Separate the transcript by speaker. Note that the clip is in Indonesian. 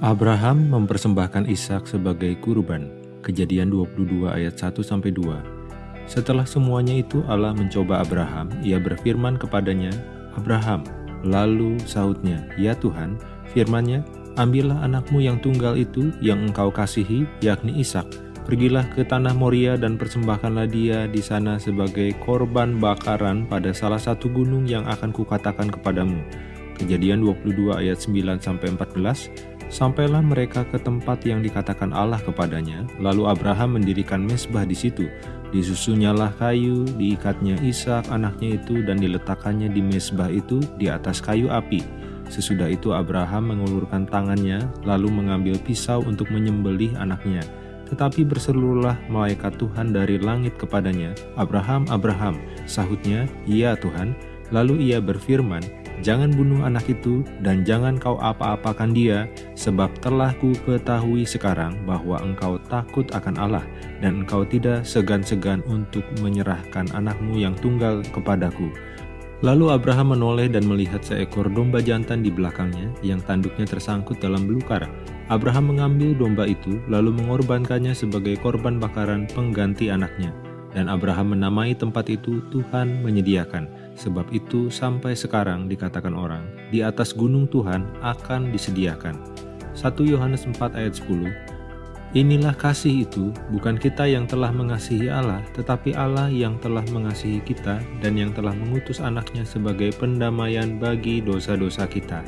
Speaker 1: Abraham mempersembahkan Ishak sebagai kurban. Kejadian 22 ayat 1 sampai 2. Setelah semuanya itu Allah mencoba Abraham, ia berfirman kepadanya, "Abraham." Lalu sahutnya, "Ya Tuhan." Firman-Nya, "Ambillah anakmu yang tunggal itu yang engkau kasihi, yakni Ishak. Pergilah ke tanah Moria dan persembahkanlah dia di sana sebagai korban bakaran pada salah satu gunung yang akan kukatakan kepadamu." Kejadian 22 ayat 9 sampai 14 Sampailah mereka ke tempat yang dikatakan Allah kepadanya, lalu Abraham mendirikan mesbah di situ. Disusunyalah kayu, diikatnya Ishak anaknya itu dan diletakkannya di mesbah itu di atas kayu api. Sesudah itu Abraham mengulurkan tangannya, lalu mengambil pisau untuk menyembelih anaknya. Tetapi berseluruhlah malaikat Tuhan dari langit kepadanya, Abraham, Abraham, sahutnya, iya Tuhan. Lalu ia berfirman, Jangan bunuh anak itu dan jangan kau apa-apakan dia, sebab telah ku ketahui sekarang bahwa engkau takut akan Allah dan engkau tidak segan-segan untuk menyerahkan anakmu yang tunggal kepadaku. Lalu Abraham menoleh dan melihat seekor domba jantan di belakangnya yang tanduknya tersangkut dalam belukar. Abraham mengambil domba itu lalu mengorbankannya sebagai korban bakaran pengganti anaknya. Dan Abraham menamai tempat itu Tuhan menyediakan. Sebab itu sampai sekarang dikatakan orang, di atas gunung Tuhan akan disediakan. 1 Yohanes 4 ayat 10 Inilah kasih itu, bukan kita yang telah mengasihi Allah, tetapi Allah yang telah mengasihi kita dan yang telah mengutus anaknya sebagai pendamaian bagi dosa-dosa kita.